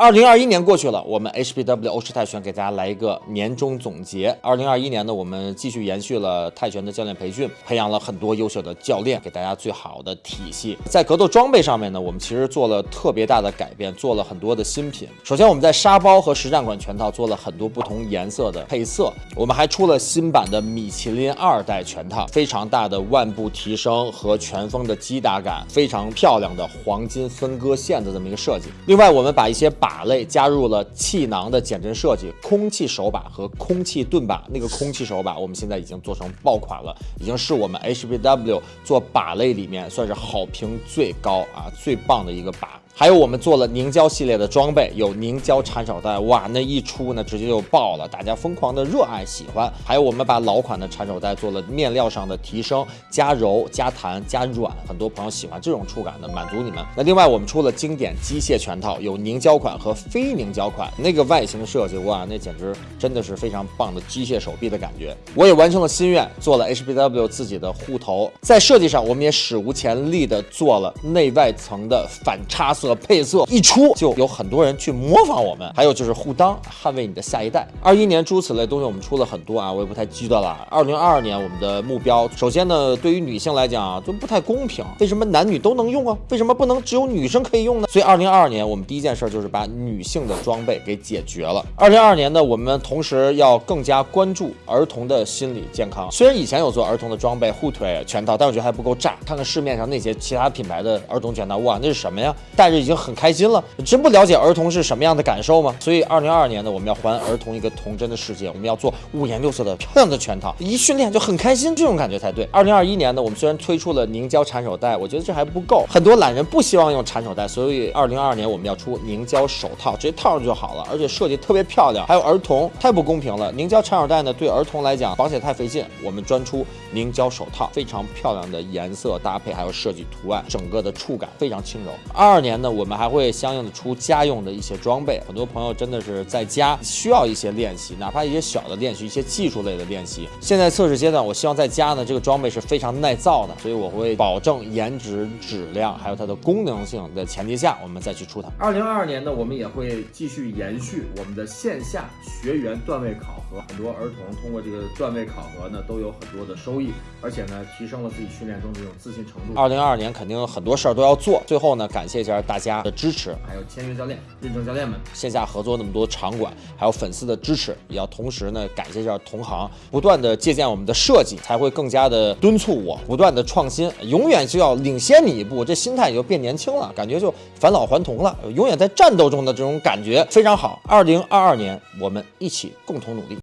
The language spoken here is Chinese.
二零二一年过去了，我们 HBW 欧式泰拳给大家来一个年终总结。二零二一年呢，我们继续延续了泰拳的教练培训，培养了很多优秀的教练，给大家最好的体系。在格斗装备上面呢，我们其实做了特别大的改变，做了很多的新品。首先，我们在沙包和实战馆拳套做了很多不同颜色的配色，我们还出了新版的米其林二代拳套，非常大的腕部提升和拳风的击打感，非常漂亮的黄金分割线的这么一个设计。另外，我们把一些把把类加入了气囊的减震设计，空气手把和空气盾把。那个空气手把，我们现在已经做成爆款了，已经是我们 HBW 做把类里面算是好评最高啊，最棒的一个把。还有我们做了凝胶系列的装备，有凝胶缠手带，哇，那一出呢直接就爆了，大家疯狂的热爱喜欢。还有我们把老款的缠手带做了面料上的提升，加柔、加弹、加软，很多朋友喜欢这种触感的，满足你们。那另外我们出了经典机械拳套，有凝胶款和非凝胶款，那个外形设计，哇，那简直真的是非常棒的机械手臂的感觉。我也完成了心愿，做了 HBW 自己的护头，在设计上我们也史无前例的做了内外层的反差色色。配色一出，就有很多人去模仿我们。还有就是护裆，捍卫你的下一代。二一年诸此类东西我们出了很多啊，我也不太记得了。二零二二年我们的目标，首先呢，对于女性来讲啊，就不太公平。为什么男女都能用啊？为什么不能只有女生可以用呢？所以二零二二年我们第一件事就是把女性的装备给解决了。二零二二年呢，我们同时要更加关注儿童的心理健康。虽然以前有做儿童的装备护腿全套，但我觉得还不够炸。看看市面上那些其他品牌的儿童全套，哇，那是什么呀？带着已经很开心了。真不了解儿童是什么样的感受吗？所以二零二二年呢，我们要还儿童一个童真的世界。我们要做五颜六色的漂亮的全套，一训练就很开心，这种感觉才对。二零二一年呢，我们虽然推出了凝胶缠手带，我觉得这还不够。很多懒人不希望用缠手带，所以二零二二年我们要出凝胶手套，直接套上就好了，而且设计特别漂亮。还有儿童太不公平了，凝胶缠手带呢对儿童来讲绑起来太费劲，我们专出凝胶手套，非常漂亮的颜色搭配，还有设计图案，整个的触感非常轻柔。二二年呢，我们还会相应的出家用的一些装备。很多朋友真的是在家需要一些练习，哪怕一些小的练习，一些技术类的练习。现在测试阶段，我希望在家呢，这个装备是非常耐造的，所以我会保证颜值、质量还有它的功能性的前提下，我们再去出它。二零二二年呢，我们也会继续延续我们的线下学员段位考核，很多儿童通过这个段位考核呢，都有很多的收益，而且呢，提升了自己训练中这种自信程度。二零二二年肯定很多事儿都要做，最后呢，感谢一下大家的支持，还有签约教练、认证教练们，线下合作那么多场馆，还有粉丝的支持，也要同时呢，感谢一下同行，不断的借鉴我们的设计，才会更加的敦促我，不断的创新，永远就要领先你一步，这心态也就变年轻了，感觉就返老还童了，永远在战斗中的这种感觉非常好。二零二二年，我们一起共同努力。